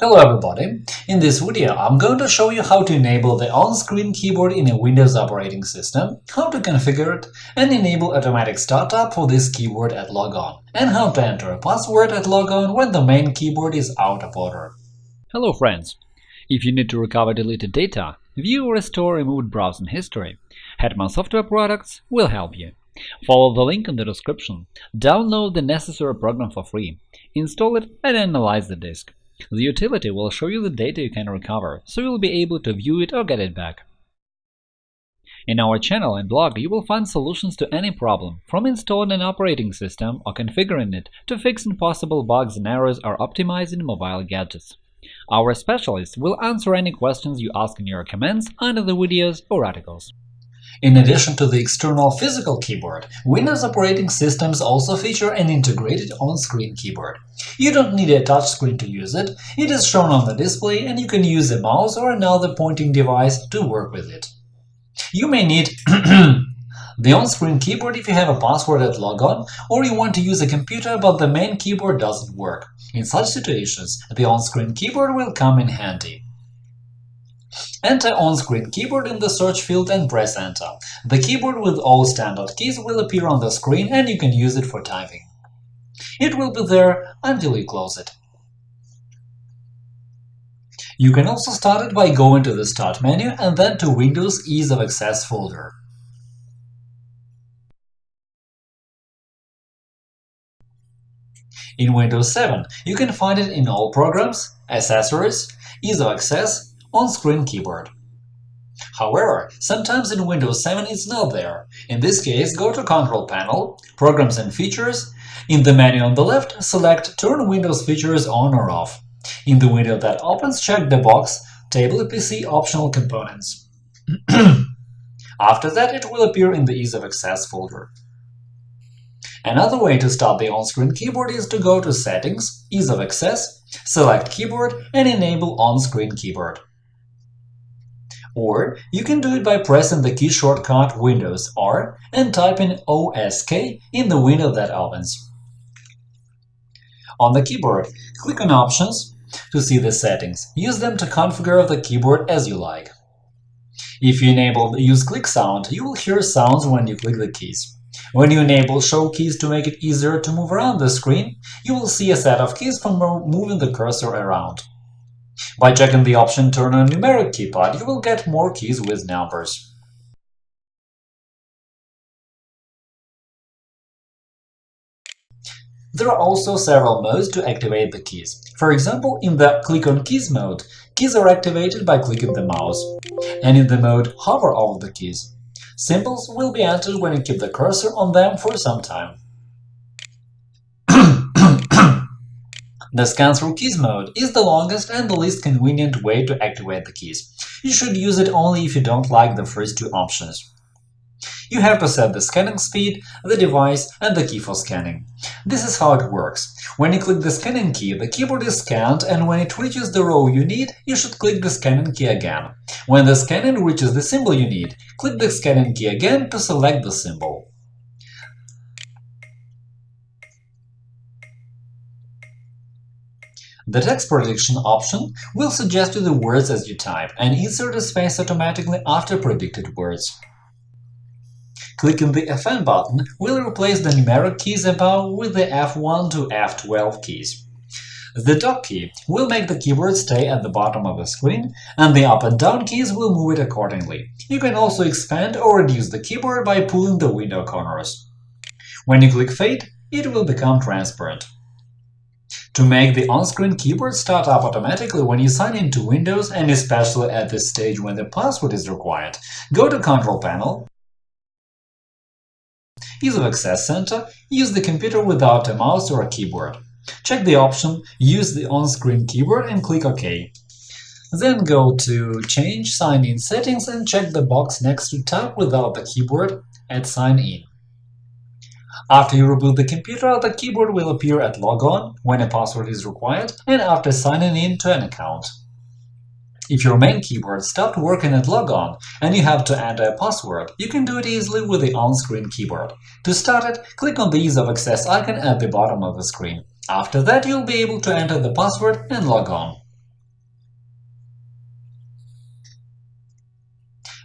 Hello everybody! In this video I'm going to show you how to enable the on-screen keyboard in a Windows operating system, how to configure it, and enable automatic startup for this keyboard at logon, and how to enter a password at logon when the main keyboard is out of order. Hello friends! If you need to recover deleted data, view or restore removed browsing history, Hetman Software Products will help you. Follow the link in the description, download the necessary program for free, install it and analyze the disk. The utility will show you the data you can recover, so you'll be able to view it or get it back. In our channel and blog, you will find solutions to any problem, from installing an operating system or configuring it to fixing possible bugs and errors or optimizing mobile gadgets. Our specialists will answer any questions you ask in your comments under the videos or articles. In addition to the external physical keyboard, Windows operating systems also feature an integrated on-screen keyboard. You don't need a touchscreen to use it, it is shown on the display and you can use a mouse or another pointing device to work with it. You may need the on-screen keyboard if you have a password at logon, or you want to use a computer but the main keyboard doesn't work. In such situations, the on-screen keyboard will come in handy. Enter on-screen keyboard in the search field and press Enter. The keyboard with all standard keys will appear on the screen and you can use it for typing. It will be there until you close it. You can also start it by going to the Start menu and then to Windows Ease of Access folder. In Windows 7, you can find it in All Programs, Accessories, Ease of Access, on-screen keyboard. However, sometimes in Windows 7 it's not there. In this case, go to Control Panel, Programs and Features. In the menu on the left, select Turn Windows features on or off. In the window that opens, check the box Tablet PC Optional Components. After that, it will appear in the Ease of Access folder. Another way to start the on-screen keyboard is to go to Settings, Ease of Access, select Keyboard, and enable On-screen keyboard. Or you can do it by pressing the key shortcut Windows R and typing OSK in the window that opens. On the keyboard, click on Options to see the settings. Use them to configure the keyboard as you like. If you enable Use Click sound, you will hear sounds when you click the keys. When you enable Show keys to make it easier to move around the screen, you will see a set of keys for moving the cursor around. By checking the option Turn on numeric keypad, you will get more keys with numbers. There are also several modes to activate the keys. For example, in the Click on Keys mode, keys are activated by clicking the mouse, and in the mode Hover over the keys. Symbols will be entered when you keep the cursor on them for some time. The scan through keys mode is the longest and the least convenient way to activate the keys. You should use it only if you don't like the first two options. You have to set the scanning speed, the device, and the key for scanning. This is how it works. When you click the scanning key, the keyboard is scanned, and when it reaches the row you need, you should click the scanning key again. When the scanning reaches the symbol you need, click the scanning key again to select the symbol. The text prediction option will suggest you the words as you type and insert a space automatically after predicted words. Clicking the FN button will replace the numeric keys above with the F1 to F12 keys. The dock key will make the keyboard stay at the bottom of the screen, and the up and down keys will move it accordingly. You can also expand or reduce the keyboard by pulling the window corners. When you click Fade, it will become transparent. To make the on-screen keyboard start up automatically when you sign into Windows and especially at this stage when the password is required, go to Control Panel, Ease of Access Center, use the computer without a mouse or a keyboard. Check the option Use the on-screen keyboard and click OK. Then go to Change Sign-in settings and check the box next to Tap without the keyboard at Sign In. After you reboot the computer, the keyboard will appear at logon when a password is required and after signing in to an account. If your main keyboard stopped working at logon and you have to enter a password, you can do it easily with the on-screen keyboard. To start it, click on the Ease of Access icon at the bottom of the screen. After that, you'll be able to enter the password and log on.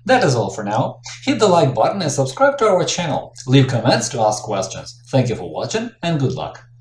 That is all for now. Hit the like button and subscribe to our channel. Leave comments to ask questions. Thank you for watching and good luck!